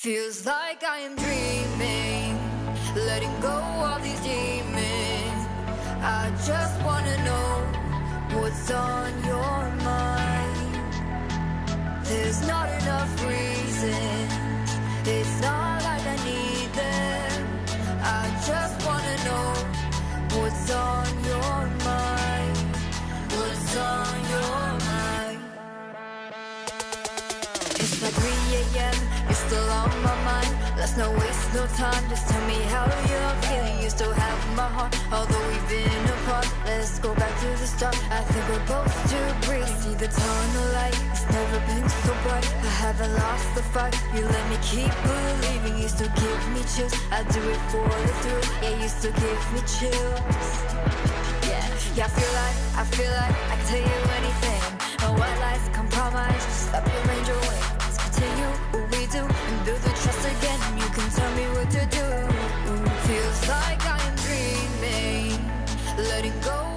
Feels like I am dreaming, letting go of these demons. I just wanna know what's on your mind. There's not enough reasons, it's not like I need them. I just wanna know what's on your mind. It's like 3 a.m. You're still on my mind. Let's not waste no time. Just tell me how you're feeling. You still have my heart, although we've been apart. Let's go back to the start. I think we're both too brief. See the tunnel light. It's never been so bright. I haven't lost the fight. You let me keep believing. You still give me chills. I do it for the thrill. Yeah, you still give me chills. Yeah, yeah, I feel like, I feel like I can tell you anything. Letting go